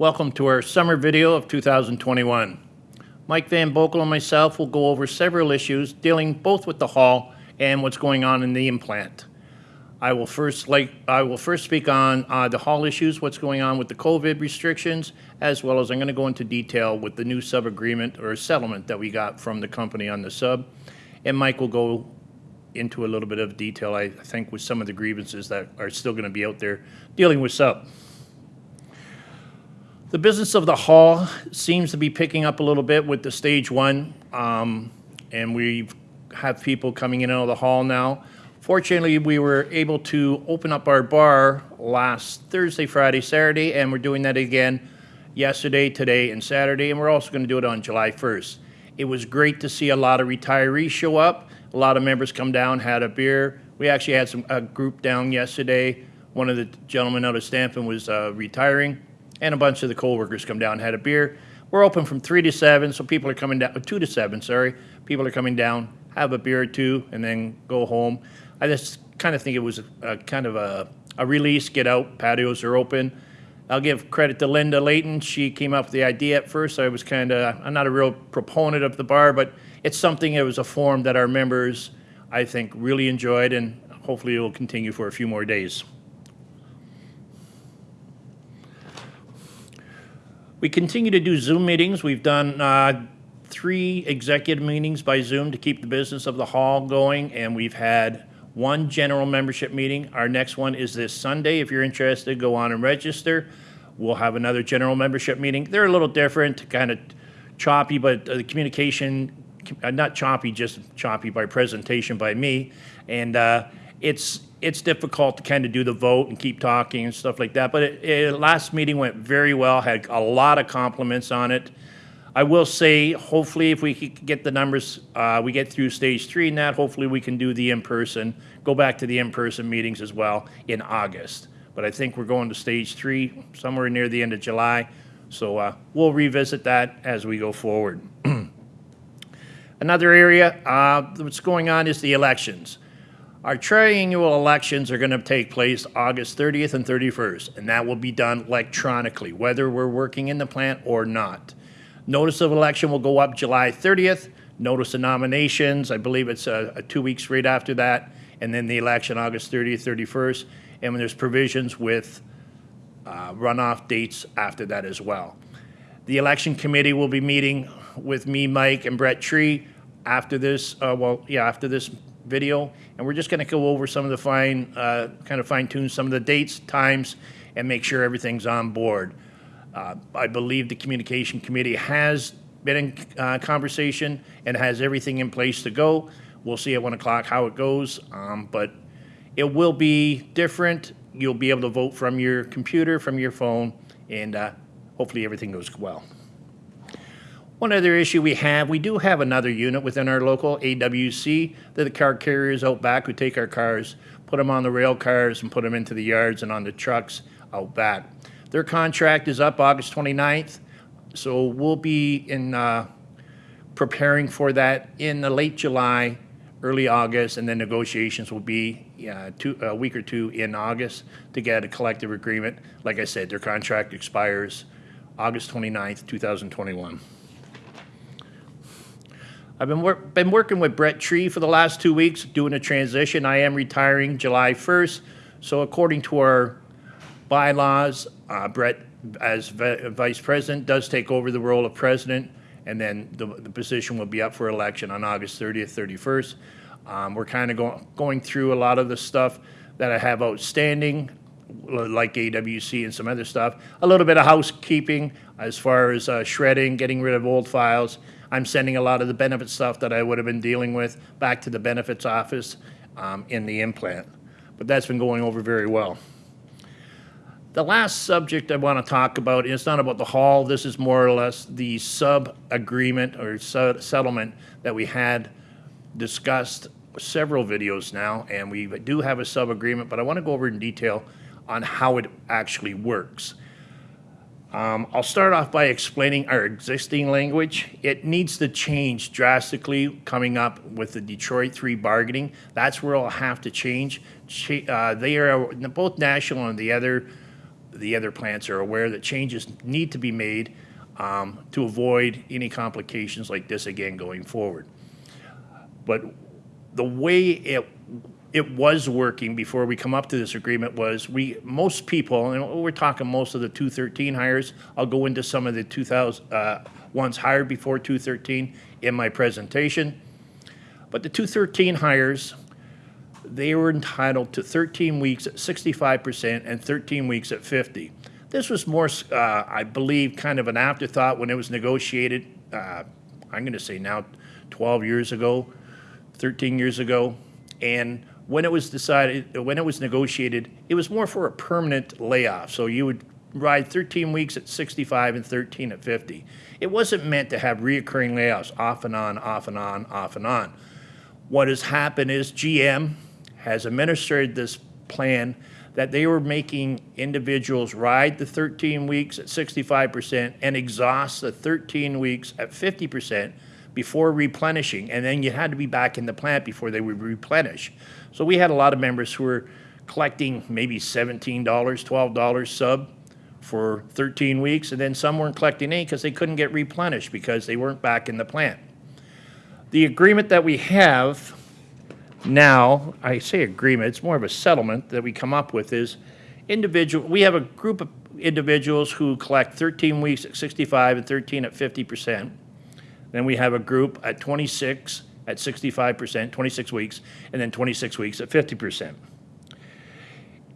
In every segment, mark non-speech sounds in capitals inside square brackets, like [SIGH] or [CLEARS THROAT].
Welcome to our summer video of 2021. Mike Van Boekel and myself will go over several issues dealing both with the hall and what's going on in the implant. I will first like I will first speak on uh, the hall issues, what's going on with the COVID restrictions, as well as I'm going to go into detail with the new sub agreement or settlement that we got from the company on the sub, and Mike will go into a little bit of detail. I think with some of the grievances that are still going to be out there dealing with sub. The business of the hall seems to be picking up a little bit with the stage one, um, and we have people coming in and out of the hall now. Fortunately, we were able to open up our bar last Thursday, Friday, Saturday, and we're doing that again yesterday, today, and Saturday, and we're also going to do it on July 1st. It was great to see a lot of retirees show up. A lot of members come down, had a beer. We actually had some a group down yesterday. One of the gentlemen out of Stampin was uh, retiring and a bunch of the co-workers come down and had a beer. We're open from 3 to 7, so people are coming down, 2 to 7, sorry. People are coming down, have a beer or two, and then go home. I just kind of think it was a, a kind of a, a release, get out, patios are open. I'll give credit to Linda Layton. She came up with the idea at first. I was kind of, I'm not a real proponent of the bar, but it's something, it was a form that our members, I think, really enjoyed, and hopefully it will continue for a few more days. We continue to do Zoom meetings. We've done uh, three executive meetings by Zoom to keep the business of the hall going, and we've had one general membership meeting. Our next one is this Sunday. If you're interested, go on and register. We'll have another general membership meeting. They're a little different, kind of choppy, but the communication, uh, not choppy, just choppy by presentation by me. And uh, it's it's difficult to kind of do the vote and keep talking and stuff like that. But it, it, last meeting went very well. Had a lot of compliments on it. I will say, hopefully, if we get the numbers, uh, we get through stage three and that, hopefully we can do the in-person, go back to the in-person meetings as well in August. But I think we're going to stage three somewhere near the end of July. So uh, we'll revisit that as we go forward. [CLEARS THROAT] Another area uh, that's going on is the elections. Our triennial elections are going to take place August 30th and 31st, and that will be done electronically, whether we're working in the plant or not. Notice of election will go up July 30th. Notice of nominations, I believe it's uh, uh, two weeks right after that, and then the election August 30th, 31st. And when there's provisions with uh, runoff dates after that as well. The election committee will be meeting with me, Mike, and Brett Tree after this, uh, well, yeah, after this video, and we're just going to go over some of the fine, uh, kind of fine tune some of the dates, times, and make sure everything's on board. Uh, I believe the communication committee has been in uh, conversation and has everything in place to go. We'll see at one o'clock how it goes, um, but it will be different. You'll be able to vote from your computer, from your phone, and uh, hopefully everything goes well. One other issue we have, we do have another unit within our local AWC that the car carriers out back who take our cars, put them on the rail cars and put them into the yards and on the trucks out back. Their contract is up August 29th, so we'll be in uh, preparing for that in the late July, early August, and then negotiations will be uh, two, a week or two in August to get a collective agreement. Like I said, their contract expires August 29th, 2021. I've been, wor been working with Brett Tree for the last two weeks, doing a transition. I am retiring July 1st. So according to our bylaws, uh, Brett, as vice president, does take over the role of president, and then the, the position will be up for election on August 30th, 31st. Um, we're kind of go going through a lot of the stuff that I have outstanding, like AWC and some other stuff. A little bit of housekeeping as far as uh, shredding, getting rid of old files, I'm sending a lot of the benefit stuff that I would have been dealing with back to the benefits office um, in the implant. But that's been going over very well. The last subject I want to talk about is not about the hall. This is more or less the sub agreement or settlement that we had discussed several videos now, and we do have a sub agreement, but I want to go over in detail on how it actually works. Um, I'll start off by explaining our existing language. It needs to change drastically coming up with the Detroit 3 bargaining. That's where I'll have to change. Uh, they are both national and the other, the other plants are aware that changes need to be made um, to avoid any complications like this again going forward. But the way it it was working before we come up to this agreement was we most people and we're talking most of the 213 hires i'll go into some of the 2000 uh, ones hired before 213 in my presentation. But the 213 hires they were entitled to 13 weeks at 65% and 13 weeks at 50 this was more uh, i believe kind of an afterthought when it was negotiated uh, i'm going to say now 12 years ago 13 years ago. And when it was decided, when it was negotiated, it was more for a permanent layoff. So you would ride 13 weeks at 65 and 13 at 50. It wasn't meant to have reoccurring layoffs off and on, off and on, off and on. What has happened is GM has administered this plan that they were making individuals ride the 13 weeks at 65% and exhaust the 13 weeks at 50% before replenishing, and then you had to be back in the plant before they would replenish. So we had a lot of members who were collecting maybe $17, $12 sub for 13 weeks, and then some weren't collecting any because they couldn't get replenished because they weren't back in the plant. The agreement that we have now, I say agreement, it's more of a settlement that we come up with is individual, we have a group of individuals who collect 13 weeks at 65 and 13 at 50 percent. Then we have a group at 26 at 65%, 26 weeks, and then 26 weeks at 50%.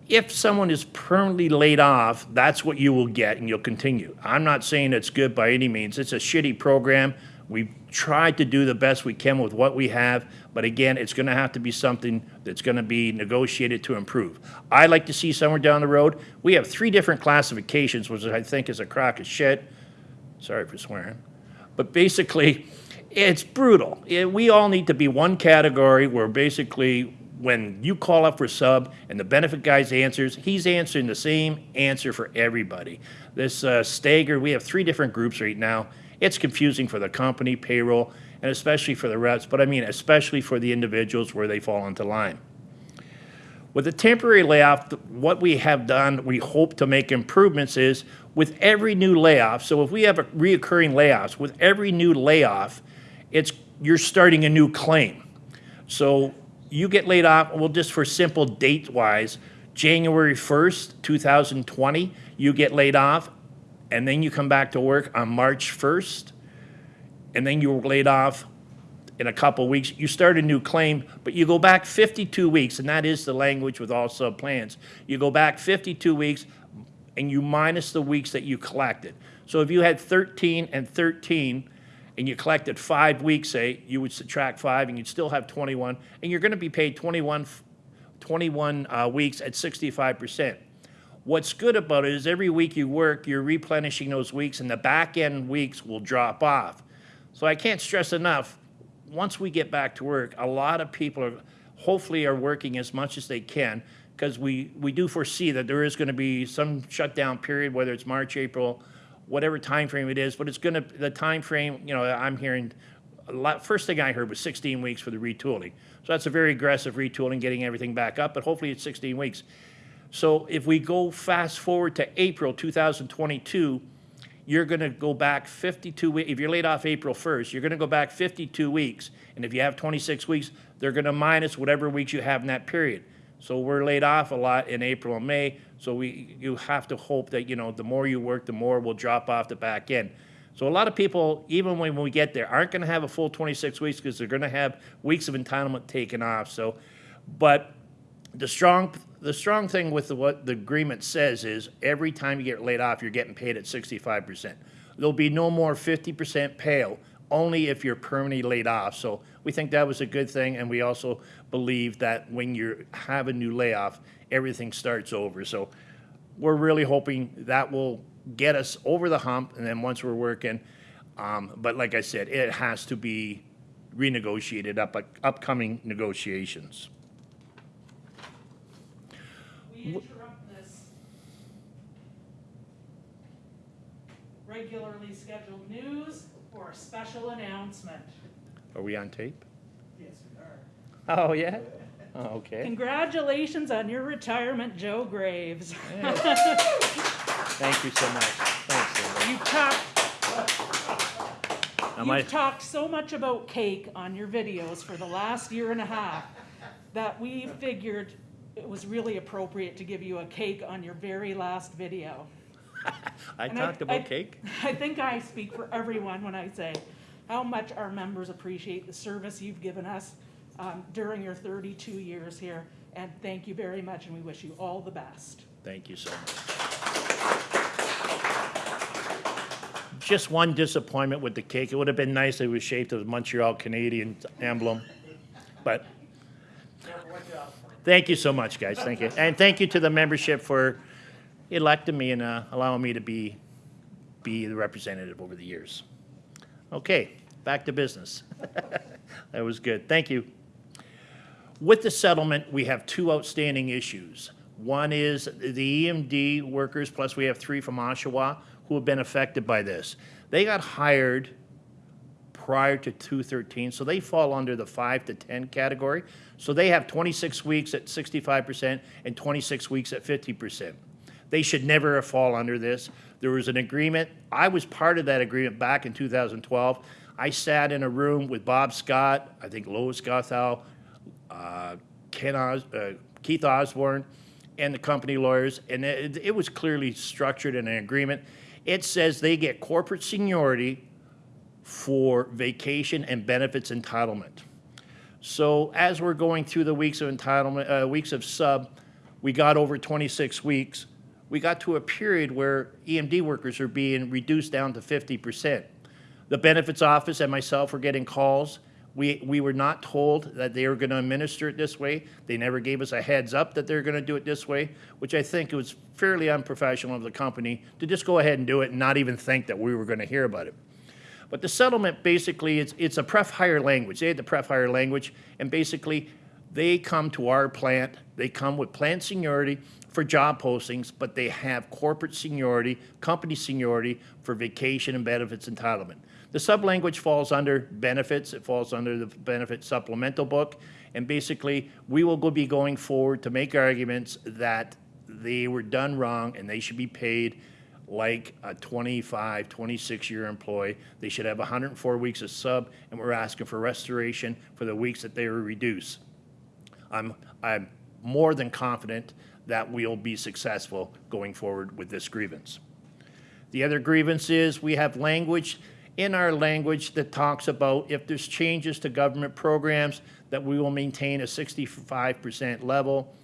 If someone is permanently laid off, that's what you will get and you'll continue. I'm not saying it's good by any means. It's a shitty program. We've tried to do the best we can with what we have, but again, it's going to have to be something that's going to be negotiated to improve. I'd like to see somewhere down the road. We have three different classifications, which I think is a crock of shit. Sorry for swearing. But basically, it's brutal. It- we all need to be one category where basically when you call up for sub and the benefit guy's answers, he's answering the same answer for everybody. This uh, stagger, we have three different groups right now. It's confusing for the company, payroll, and especially for the reps, but I mean especially for the individuals where they fall into line. With the temporary layoff, what we have done, we hope to make improvements is with every new layoff, so if we have a reoccurring layoffs, with every new layoff, it's, you're starting a new claim. So you get laid off, well, just for simple date wise, January 1st, 2020, you get laid off, and then you come back to work on March 1st, and then you were laid off in a couple weeks, you start a new claim, but you go back 52 weeks, and that is the language with all sub plans. You go back 52 weeks and you minus the weeks that you collected. So if you had 13 and 13 and you collected five weeks, say, you would subtract five and you'd still have 21, and you're going to be paid 21, 21 uh, weeks at 65%. What's good about it is every week you work, you're replenishing those weeks, and the back end weeks will drop off. So I can't stress enough, once we get back to work, a lot of people are, hopefully are working as much as they can because we, we do foresee that there is going to be some shutdown period, whether it's March, April, whatever time frame it is. But it's going to the time frame. You know, I'm hearing a lot. First thing I heard was 16 weeks for the retooling. So that's a very aggressive retooling, getting everything back up. But hopefully it's 16 weeks. So if we go fast forward to April 2022, you're going to go back 52 weeks. If you're laid off April 1st, you're going to go back 52 weeks. And if you have 26 weeks, they're going to minus whatever weeks you have in that period. So we're laid off a lot in April and May. So we, you have to hope that, you know, the more you work, the more will drop off the back end. So a lot of people, even when we get there, aren't going to have a full 26 weeks because they're going to have weeks of entitlement taken off. So, but the strong the strong thing with the, what the agreement says is every time you get laid off, you're getting paid at 65%. There'll be no more 50% payout, only if you're permanently laid off. So we think that was a good thing, and we also believe that when you have a new layoff, everything starts over. So we're really hoping that will get us over the hump, and then once we're working, um, but like I said, it has to be renegotiated up upcoming negotiations. We interrupt this regularly scheduled news for a special announcement. Are we on tape? Yes, we are. Oh, yeah? Oh, okay. Congratulations on your retirement, Joe Graves. [LAUGHS] Thank you so much. Thanks, Linda. You've talked, Am I- you've talked so much about cake on your videos for the last year and a half that we figured it was really appropriate to give you a cake on your very last video. [LAUGHS] I And talked I- about cake? I think I speak for everyone when I say how much our members appreciate the service you've given us um, during your 32 years here. And thank you very much, and we wish you all the best. Thank you so much. Just one disappointment with the cake. It would have been nice if it was shaped as a Montreal Canadian emblem, but thank you so much, guys. Thank you. And thank you to the membership for electing me and uh, allowing me to be, be the representative over the years. Okay, back to business. [LAUGHS] That was good. Thank you. With the settlement, we have two outstanding issues. One is the EMD workers, plus we have three from Oshawa who have been affected by this. They got hired prior to 213, so they fall under the 5 to 10 category. So they have 26 weeks at 65% and 26 weeks at 50%. They should never have fall under this. There was an agreement. I was part of that agreement back in 2012. I sat in a room with Bob Scott, I think Lois Gothow, uh, Ken Os, uh, Keith Osborne, and the company lawyers, and it, it was clearly structured in an agreement. It says they get corporate seniority for vacation and benefits entitlement. So as we're going through the weeks of entitlement, uh, weeks of sub, we got over 26 weeks. We got to a period where EMD workers are being reduced down to 50%. The benefits office and myself were getting calls. We, we were not told that they were going to administer it this way. They never gave us a heads up that they're going to do it this way, which I think it was fairly unprofessional of the company to just go ahead and do it and not even think that we were going to hear about it. But the settlement basically it's it's a pref hire language. They had the pref hire language, and basically they come to our plant. They come with plant seniority for job postings, but they have corporate seniority, company seniority for vacation and benefits entitlement. The sub language falls under benefits. It falls under the benefit supplemental book, and basically we will go be going forward to make arguments that they were done wrong and they should be paid like a 25, 26 year employee. They should have 104 weeks of sub, and we're asking for restoration for the weeks that they were reduced. I'm, I'm more than confident that we'll be successful going forward with this grievance. The other grievance is we have language in our language that talks about if there's changes to government programs, that we will maintain a 65% level.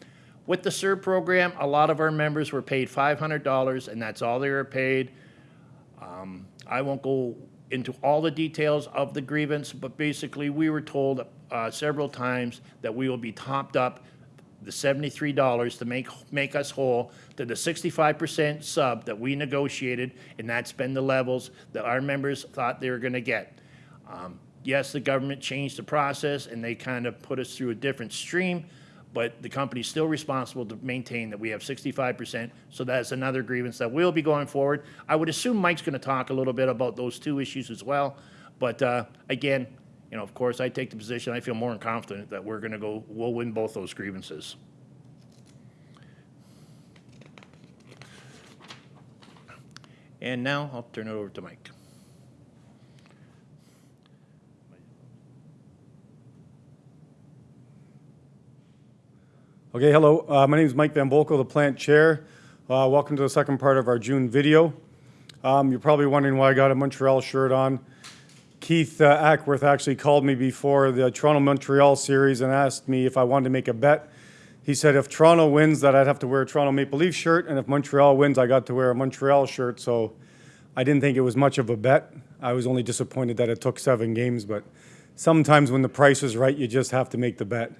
With the CERB program, a lot of our members were paid $500, and that's all they were paid. Um, I won't go into all the details of the grievance, but basically, we were told uh, several times that we will be topped up the seventy-three dollars to make, make us whole to the sixty-five percent sub that we negotiated, and that's been the levels that our members thought they were gonna get. Um, Yes, the government changed the process, and they kind of put us through a different stream, but the company's still responsible to maintain that we have sixty-five percent, so that's another grievance that will be going forward. I would assume Mike's gonna talk a little bit about those two issues as well, but, uh, again, you know, of course, I take the position, I feel more confident that we're gonna go, we'll win both those grievances. And now I'll turn it over to Mike. Okay, hello. Uh, my name is Mike Van Boekel, the plant chair. Uh, welcome to the second part of our June video. Um, you're probably wondering why I got a Montreal shirt on. Keith uh, Ackworth actually called me before the Toronto Montreal series and asked me if I wanted to make a bet. He said if Toronto wins, that I'd have to wear a Toronto Maple Leaf shirt, and if Montreal wins, I got to wear a Montreal shirt. So I didn't think it was much of a bet. I was only disappointed that it took seven games, but sometimes when the price is right, you just have to make the bet.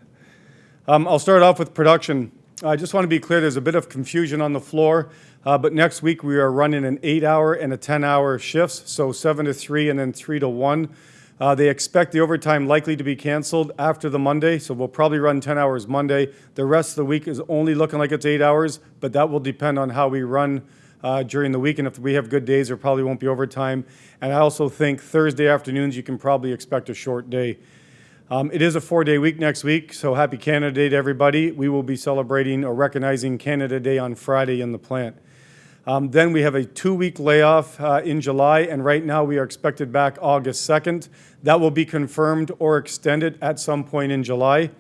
Um, I'll start off with production. I just want to be clear, there's a bit of confusion on the floor, uh, but next week we are running an eight-hour and a 10-hour shifts, so seven to three and then three to one. Uh, they expect the overtime likely to be canceled after the Monday, so we'll probably run 10 hours Monday. The rest of the week is only looking like it's eight hours, but that will depend on how we run uh, during the week, and if we have good days, there probably won't be overtime. And I also think Thursday afternoons, you can probably expect a short day. Um, it is a four day week next week, so happy Canada Day to everybody. We will be celebrating or recognizing Canada Day on Friday in the plant. Um, Then we have a two-week layoff uh, in July, and right now we are expected back August 2nd. That will be confirmed or extended at some point in July.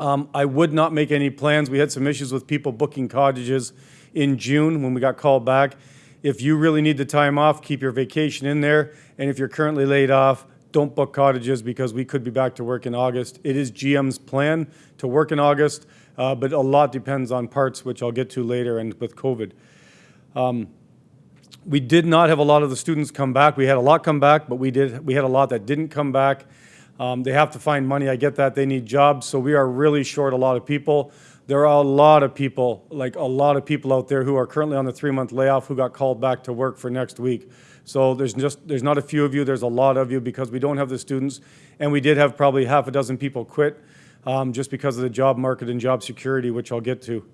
Um, I would not make any plans. We had some issues with people booking cottages in June when we got called back. If you really need the time off, keep your vacation in there. And if you're currently laid off, don't book cottages because we could be back to work in August. It is GM's plan to work in August, uh, but a lot depends on parts, which I'll get to later, and with COVID. We did not have a lot of the students come back. We had a lot come back, but we did, we had a lot that didn't come back. Um, They have to find money, I get that, they need jobs, so we are really short a lot of people. There are a lot of people, like a lot of people out there who are currently on the three-month layoff who got called back to work for next week. So there's just, there's not a few of you, there's a lot of you because we don't have the students. And we did have probably half a dozen people quit um, just because of the job market and job security, which I'll get to.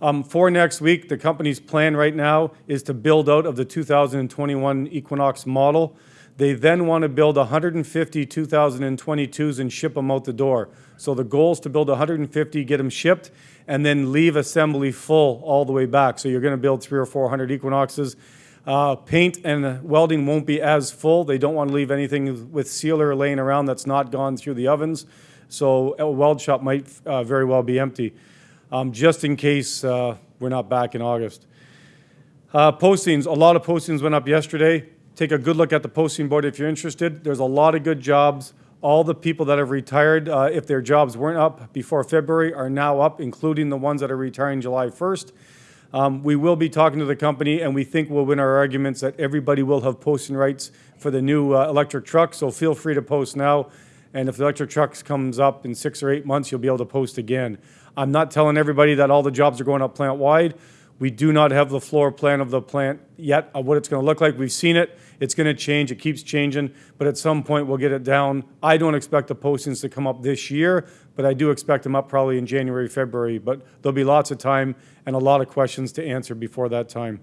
Um, For next week, the company's plan right now is to build out of the 2021 Equinox model. They then want to build 150 2022s and ship them out the door. So the goal is to build 150, get them shipped, and then leave assembly full all the way back. So you're going to build three or 400 Equinoxes. Uh, Paint and welding won't be as full. They don't want to leave anything with sealer laying around that's not gone through the ovens. So a weld shop might uh, very well be empty um, just in case uh, we're not back in August. Uh, Postings, a lot of postings went up yesterday. Take a good look at the posting board if you're interested. There's a lot of good jobs. All the people that have retired, uh, if their jobs weren't up before February, are now up, including the ones that are retiring July 1st. Um, We will be talking to the company, and we think we'll win our arguments that everybody will have posting rights for the new uh, electric truck, so feel free to post now. And if the electric trucks comes up in six or eight months, you'll be able to post again. I'm not telling everybody that all the jobs are going up plant-wide. We do not have the floor plan of the plant yet, of what it's going to look like. We've seen it. It's going to change. It keeps changing, but at some point, we'll get it down. I don't expect the postings to come up this year, but I do expect them up probably in January, February. But there'll be lots of time and a lot of questions to answer before that time.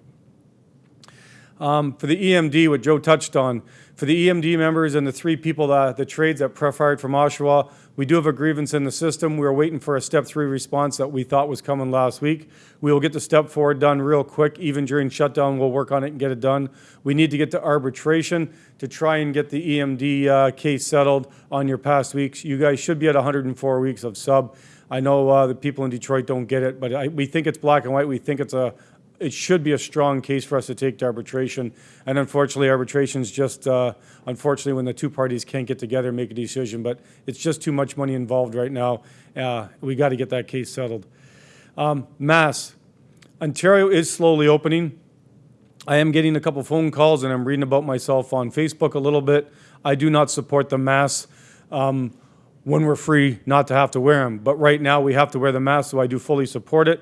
Um, For the EMD, what Joe touched on, for the EMD members and the three people, that- the trades that pref hired from Oshawa, we do have a grievance in the system. We are waiting for a step three response that we thought was coming last week. We will get the step four done real quick, even during shutdown, we'll work on it and get it done. We need to get to arbitration to try and get the EMD uh, case settled on your past weeks. You guys should be at 104 weeks of sub. I know uh, the people in Detroit don't get it, but I, we think it's black and white. We think it's a, it should be a strong case for us to take to arbitration. And unfortunately, arbitration's just, uh, unfortunately, when the two parties can't get together and make a decision, but it's just too much money involved right now. Uh, We got to get that case settled. Um, Mass, Ontario is slowly opening. I am getting a couple phone calls and I'm reading about myself on Facebook a little bit. I do not support the mask um, when we're free not to have to wear them. But right now, we have to wear the mask, so I do fully support it.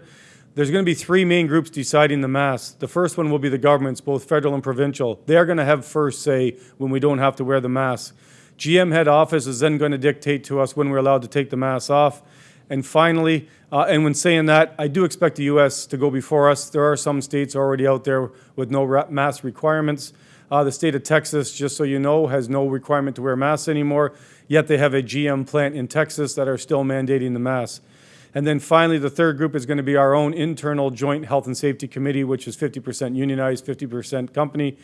There's going to be three main groups deciding the mask. The first one will be the governments, both federal and provincial. They are going to have first say when we don't have to wear the mask. GM head office is then going to dictate to us when we're allowed to take the mask off. And finally, uh, and when saying that, I do expect the U.S. to go before us. There are some states already out there with no mask requirements. Uh, the state of Texas, just so you know, has no requirement to wear masks anymore, yet they have a GM plant in Texas that are still mandating the mask. And then finally, the third group is going to be our own internal joint health and safety committee, which is 50% unionized, 50% company.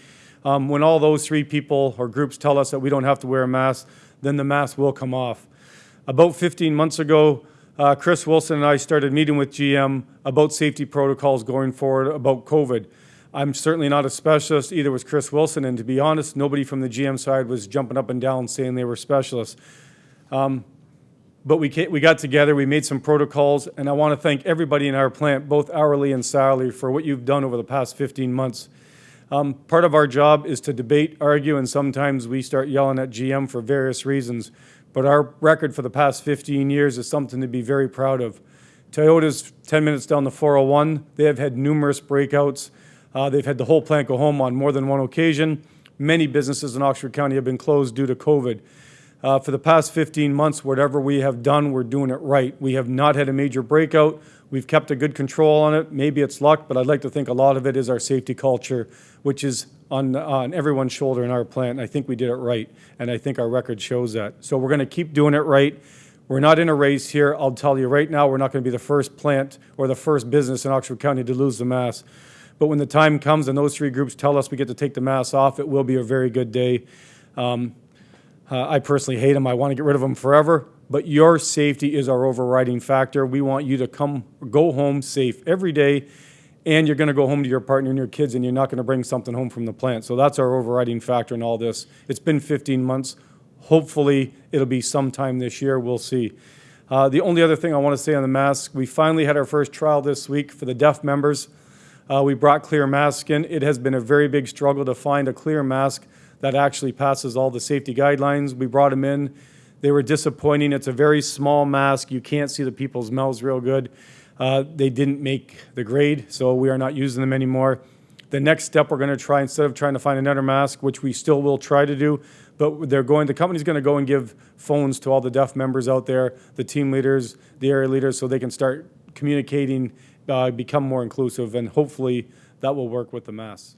Um, when all those three people or groups tell us that we don't have to wear a mask, then the mask will come off. About 15 months ago, uh, Chris Wilson and I started meeting with GM about safety protocols going forward about COVID. I'm certainly not a specialist, either was Chris Wilson, and to be honest, nobody from the GM side was jumping up and down saying they were specialists. But we, we got together, we made some protocols, and I want to thank everybody in our plant, both hourly and salary, for what you've done over the past 15 months. Um, part of our job is to debate, argue, and sometimes we start yelling at GM for various reasons. But our record for the past 15 years is something to be very proud of. Toyota's 10 minutes down the 401. They have had numerous breakouts. Uh, they've had the whole plant go home on more than one occasion. Many businesses in Oxford County have been closed due to COVID. Uh, for the past 15 months, whatever we have done, we're doing it right. We have not had a major breakout. We've kept a good control on it. Maybe it's luck, but I'd like to think a lot of it is our safety culture, which is on, on everyone's shoulder in our plant. I think we did it right, and I think our record shows that. So we're going to keep doing it right. We're not in a race here. I'll tell you right now, we're not going to be the first plant or the first business in Oxford County to lose the mask. But when the time comes and those three groups tell us we get to take the masks off, it will be a very good day. Um, uh, I personally hate them. I want to get rid of them forever. But your safety is our overriding factor. We want you to come, go home safe every day, and you're going to go home to your partner and your kids, and you're not going to bring something home from the plant. So that's our overriding factor in all this. It's been 15 months. Hopefully, it'll be sometime this year. We'll see. Uh, the only other thing I want to say on the mask, we finally had our first trial this week for the deaf members. Uh, we brought clear masks in. It has been a very big struggle to find a clear mask that actually passes all the safety guidelines. We brought them in. They were disappointing. It's a very small mask. You can't see the people's mouths real good. Uh, they didn't make the grade, so we are not using them anymore. The next step we're going to try, instead of trying to find another mask, which we still will try to do, but they're going, the company's going to go and give phones to all the deaf members out there, the team leaders, the area leaders, so they can start communicating, uh, become more inclusive, and hopefully that will work with the masks.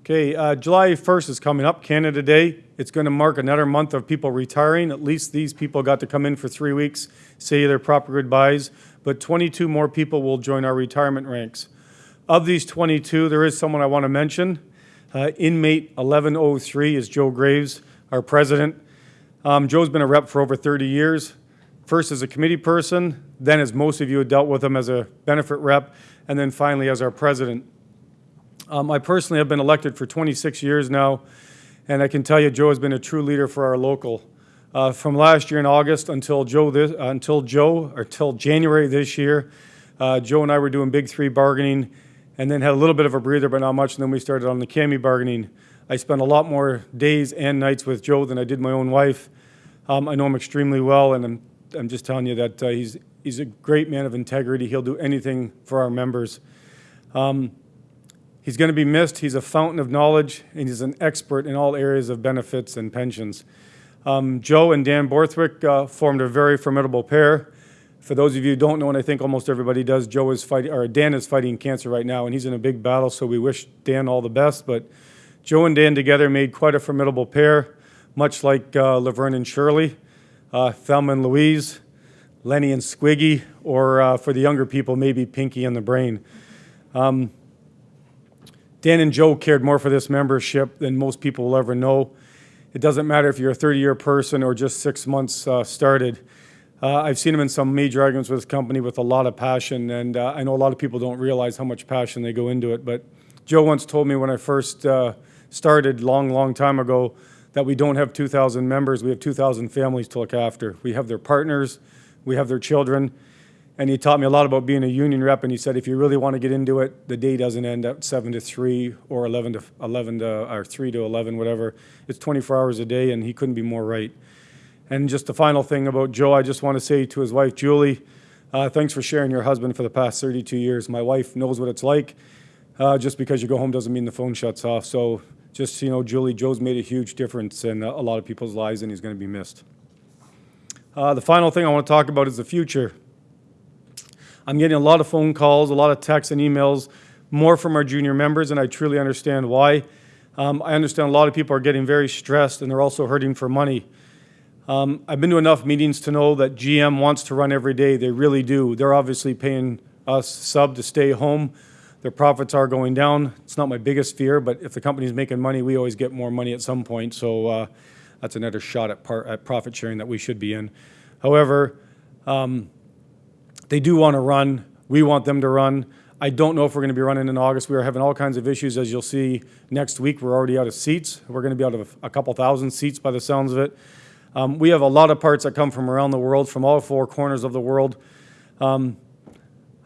Okay, uh, July 1st is coming up, Canada Day. It's going to mark another month of people retiring. At least these people got to come in for three weeks, say their proper goodbyes, but 22 more people will join our retirement ranks. Of these 22, there is someone I want to mention. Uh, inmate 1103 is Joe Graves, our president. Um, Joe's been a rep for over 30 years. First as a committee person, then as most of you have dealt with him as a benefit rep, and then finally as our president. Um, I personally have been elected for 26 years now, and I can tell you Joe has been a true leader for our local. Uh, from last year in August until Joe this, uh, until Joe or till January this year, uh, Joe and I were doing big three bargaining, and then had a little bit of a breather, but not much. And then we started on the CAMI bargaining. I spent a lot more days and nights with Joe than I did my own wife. Um, I know him extremely well, and I'm, I'm just telling you that uh, he's he's a great man of integrity. He'll do anything for our members. Um, He's going to be missed. He's a fountain of knowledge, and he's an expert in all areas of benefits and pensions. Um, Joe and Dan Borthwick uh, formed a very formidable pair. For those of you who don't know, and I think almost everybody does, Joe is fighting, or Dan is fighting cancer right now, and he's in a big battle. So we wish Dan all the best. But Joe and Dan together made quite a formidable pair, much like uh, Laverne and Shirley, uh, Thelma and Louise, Lenny and Squiggy, or uh, for the younger people, maybe Pinky and the Brain. Um, Dan and Joe cared more for this membership than most people will ever know. It doesn't matter if you're a 30 year person or just six months uh, started. Uh, I've seen him in some major arguments with his company with a lot of passion, and uh, I know a lot of people don't realize how much passion they go into it. But Joe once told me when I first uh, started, long, long time ago, that we don't have 2,000 members, we have 2,000 families to look after. We have their partners, we have their children, and he taught me a lot about being a union rep. And he said, if you really want to get into it, the day doesn't end at seven to three or eleven to eleven to or three to eleven, whatever. It's 24 hours a day, and he couldn't be more right. And just the final thing about Joe, I just want to say to his wife Julie, uh, thanks for sharing your husband for the past 32 years. My wife knows what it's like. Uh, just because you go home doesn't mean the phone shuts off. So just you know, Julie, Joe's made a huge difference in a lot of people's lives, and he's going to be missed. Uh, the final thing I want to talk about is the future. I'm getting a lot of phone calls, a lot of texts and emails, more from our junior members, and I truly understand why. Um, I understand a lot of people are getting very stressed and they're also hurting for money. Um, I've been to enough meetings to know that GM wants to run every day. They really do. They're obviously paying us sub to stay home. Their profits are going down. It's not my biggest fear, but if the company's making money, we always get more money at some point. So uh, that's another shot at, at profit sharing that we should be in. However, um, they do want to run. We want them to run. I don't know if we're going to be running in August. We are having all kinds of issues, as you'll see next week. We're already out of seats. We're going to be out of a couple thousand seats by the sounds of it. Um, we have a lot of parts that come from around the world, from all four corners of the world. Um,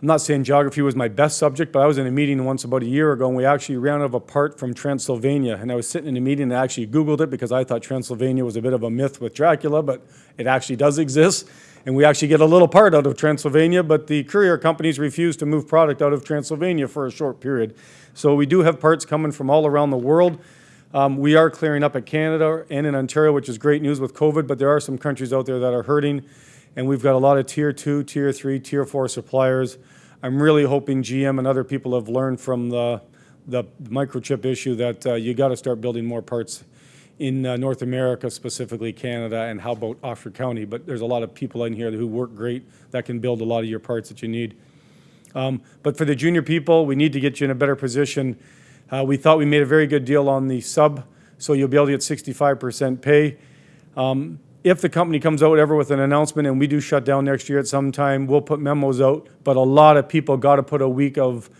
I'm not saying geography was my best subject, but I was in a meeting once about a year ago, and we actually ran out of a part from Transylvania. And I was sitting in a meeting and I actually Googled it because I thought Transylvania was a bit of a myth with Dracula, but it actually does exist and we actually get a little part out of Transylvania, but the courier companies refuse to move product out of Transylvania for a short period. So we do have parts coming from all around the world. Um, we are clearing up at Canada and in Ontario, which is great news with COVID, but there are some countries out there that are hurting, and we've got a lot of tier two, tier three, tier four suppliers. I'm really hoping GM and other people have learned from the, the microchip issue that uh, you got to start building more parts in uh, North America, specifically Canada, and how about Oxford County? But there's a lot of people in here who work great that can build a lot of your parts that you need. Um, But for the junior people, we need to get you in a better position. Uh, We thought we made a very good deal on the sub, so you'll be able to get 65% pay. Um, If the company comes out ever with an announcement and we do shut down next year at some time, we'll put memos out. But a lot of people got to put a week of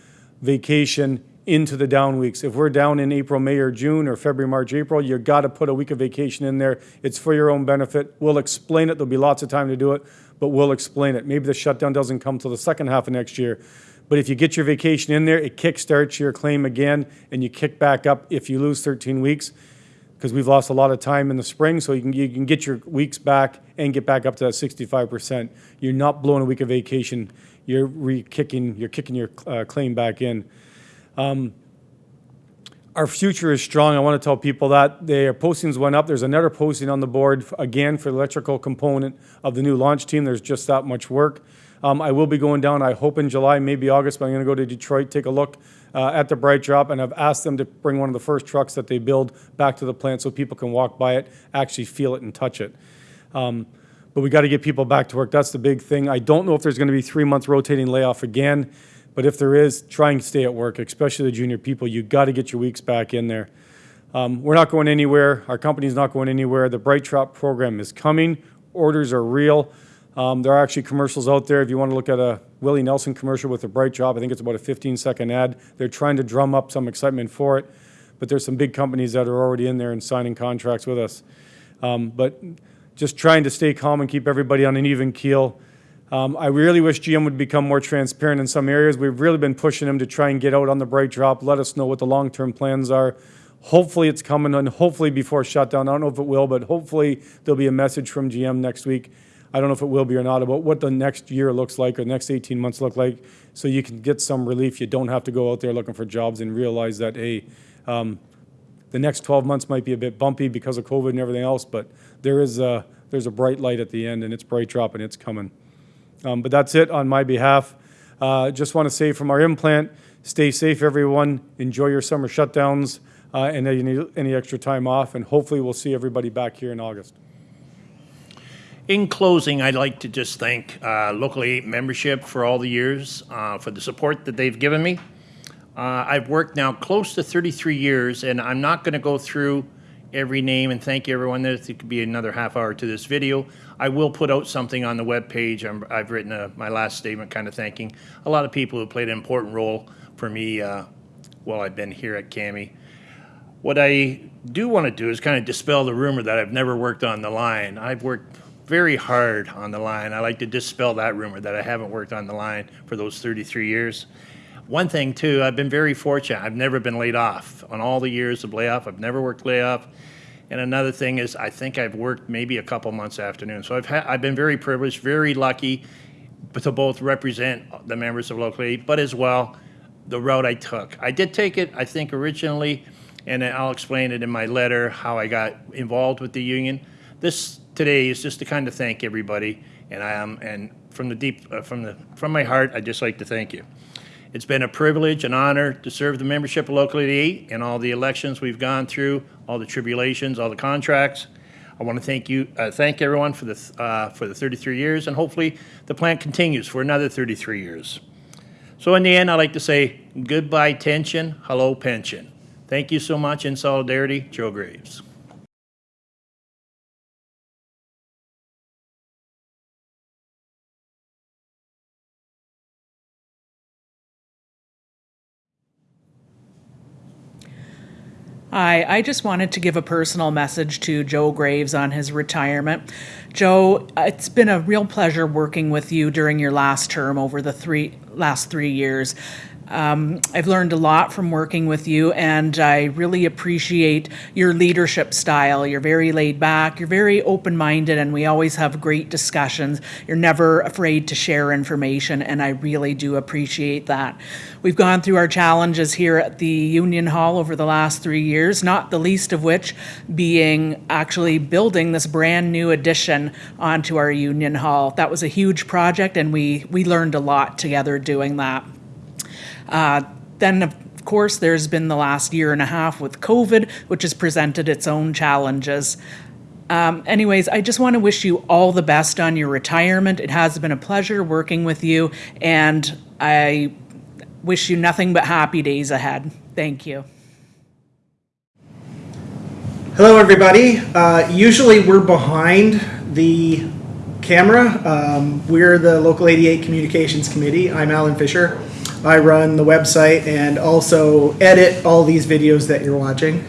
vacation into the down weeks. If we're down in April, May, or June, or February, March, April, you got to put a week of vacation in there. It's for your own benefit. We'll explain it. There'll be lots of time to do it, but we'll explain it. Maybe the shutdown doesn't come till the second half of next year. But if you get your vacation in there, it kickstarts your claim again, and you kick back up if you lose 13 weeks because we've lost a lot of time in the spring, so you can, you can get your weeks back and get back up to that sixty-five percent. You're not blowing a week of vacation, you're re-kicking, you're kicking your uh, claim back in. Um, Our future is strong, I want to tell people that. Their postings went up, there's another posting on the board, again, for the electrical component of the new launch team, there's just that much work. Um, I will be going down, I hope in July, maybe August, but I'm gonna go to Detroit, take a look uh, at the BrightDrop, and I've asked them to bring one of the first trucks that they build back to the plant so people can walk by it, actually feel it and touch it. Um, But we got to get people back to work, that's the big thing. I don't know if there's gonna be three months rotating layoff again, but if there is, try and stay at work, especially the junior people, you got to get your weeks back in there. Um, We're not going anywhere. Our company's not going anywhere. The BrightDrop program is coming. Orders are real. Um, There are actually commercials out there. If you want to look at a Willie Nelson commercial with a BrightDrop, I think it's about a 15-second ad. They're trying to drum up some excitement for it, but there's some big companies that are already in there and signing contracts with us. Um, But just trying to stay calm and keep everybody on an even keel. Um, I really wish GM would become more transparent in some areas. We've really been pushing them to try and get out on the BrightDrop, let us know what the long-term plans are. Hopefully, it's coming, and hopefully before shutdown. I don't know if it will, but hopefully there'll be a message from GM next week. I don't know if it will be or not about what the next year looks like or the next 18 months look like, so you can get some relief. You don't have to go out there looking for jobs and realize that, hey, um, the next 12 months might be a bit bumpy because of COVID and everything else, but there is a, there's a bright light at the end, and it's BrightDrop, and it's coming. Um, But that's it on my behalf. Uh, Just want to say from our implant, stay safe, everyone. Enjoy your summer shutdowns uh, and any, any extra time off, and hopefully we'll see everybody back here in August. In closing, I'd like to just thank uh, Local 8 membership for all the years, uh, for the support that they've given me. Uh, I've worked now close to 33 years, and I'm not going to go through every name and thank everyone. It could be another half hour to this video. I will put out something on the webpage. I'm- I've written a- my last statement kind of thanking a lot of people who played an important role for me uh, while I've been here at CAMI. What I do want to do is kind of dispel the rumor that I've never worked on the line. I've worked very hard on the line. I like to dispel that rumor that I haven't worked on the line for those 33 years. One thing too, I've been very fortunate. I've never been laid off on all the years of layoff. I've never worked layoff. And another thing is, I think I've worked maybe a couple months afternoon. So I've I've been very privileged, very lucky, to both represent the members of local aid, but as well the route I took. I did take it, I think, originally, and I'll explain it in my letter how I got involved with the union. This today is just to kind of thank everybody, and I am, and from the deep, uh, from the from my heart, I'd just like to thank you. It's been a privilege and honor to serve the membership of Local 88 in all the elections we've gone through, all the tribulations, all the contracts. I want to thank you, uh, thank everyone for the, th- uh, for the 33 years, and hopefully the plant continues for another 33 years. So in the end, I'd like to say goodbye tension, hello pension. Thank you so much in solidarity, Joe Graves. Hi, I just wanted to give a personal message to Joe Graves on his retirement. Joe, it's been a real pleasure working with you during your last term over the three last three years. Um, I've learned a lot from working with you, and I really appreciate your leadership style. You're very laid back, you're very open minded, and we always have great discussions. You're never afraid to share information, and I really do appreciate that. We've gone through our challenges here at the Union Hall over the last three years, not the least of which being actually building this brand new addition onto our Union Hall. That was a huge project, and we, we learned a lot together doing that. Uh, Then, of course, there's been the last year and a half with COVID, which has presented its own challenges. Um, anyways, I just want to wish you all the best on your retirement. It has been a pleasure working with you, and I wish you nothing but happy days ahead. Thank you. Hello, everybody. Uh, usually we're behind the camera. Um, we're the Local 88 Communications Committee. I'm Alan Fisher. I run the website and also edit all these videos that you're watching.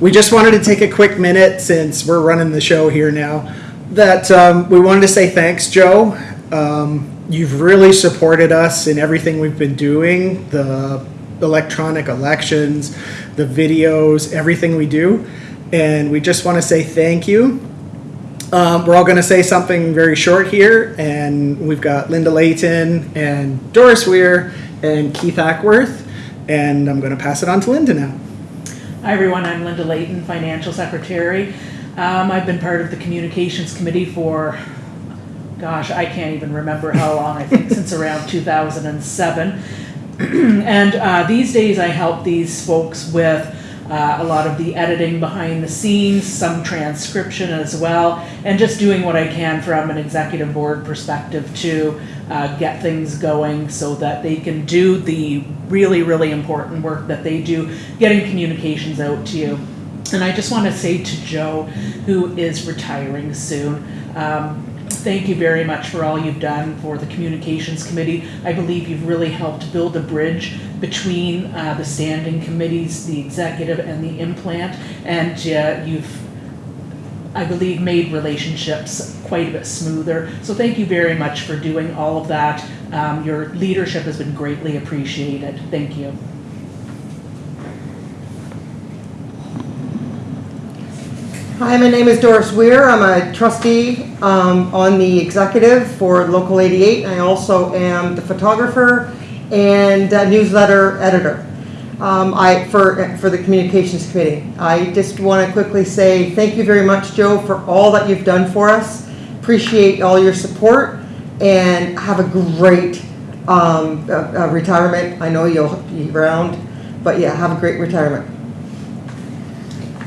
We just wanted to take a quick minute since we're running the show here now that um, we wanted to say thanks, Joe. Um, you've really supported us in everything we've been doing the electronic elections, the videos, everything we do. And we just want to say thank you. Um, we're all going to say something very short here, and we've got Linda Layton and Doris Weir and Keith Ackworth, and I'm going to pass it on to Linda now. Hi, everyone. I'm Linda Layton, Financial Secretary. Um, I've been part of the Communications Committee for, gosh, I can't even remember how long, I think since around 2007. [CLEARS THROAT] and uh, these days I help these folks with uh, a lot of the editing behind the scenes, some transcription as well, and just doing what I can from an executive board perspective to uh, get things going so that they can do the really, really important work that they do, getting communications out to you. And I just want to say to Joe, who is retiring soon, um, thank you very much for all you've done for the Communications Committee. I believe you've really helped build a bridge between uh, the standing committees, the executive, and the implant, and uh, you've I believe, made relationships quite a bit smoother. So thank you very much for doing all of that. Um, your leadership has been greatly appreciated. Thank you. Hi, my name is Doris Weir. I'm a trustee um, on the executive for Local 88. I also am the photographer and newsletter editor um, I, for, for the Communications Committee. I just want to quickly say thank you very much, Joe, for all that you've done for us. Appreciate all your support and have a great um, uh, uh, retirement. I know you'll be around, but yeah, have a great retirement.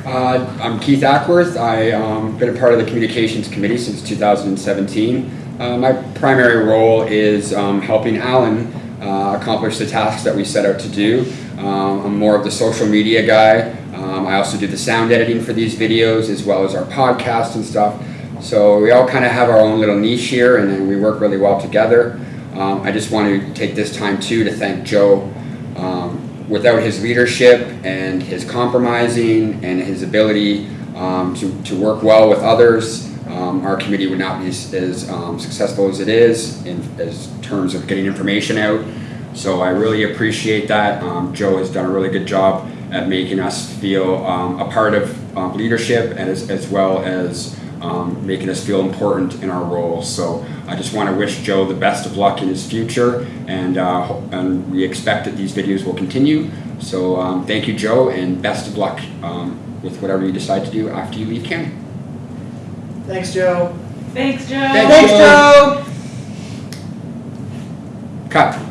Uh, I'm Keith Ackworth. I've um, been a part of the Communications Committee since 2017. Uh, my primary role is um, helping Alan uh, accomplish the tasks that we set out to do. Um, I'm more of the social media guy. Um, I also do the sound editing for these videos as well as our podcast and stuff. So we all kind of have our own little niche here and then we work really well together. Um, I just want to take this time too to thank Joe um, without his leadership and his compromising and his ability um, to, to work well with others, um, our committee would not be as, as um, successful as it is in as terms of getting information out. So I really appreciate that. Um, Joe has done a really good job at making us feel um, a part of um, leadership and as, as well as um, making us feel important in our roles. So I just want to wish Joe the best of luck in his future, and uh, and we expect that these videos will continue. So thank you, Joe, and best of luck with whatever you decide to do after you leave county. Thanks, Joe. Thanks, Joe. Thanks, Joe! Cut.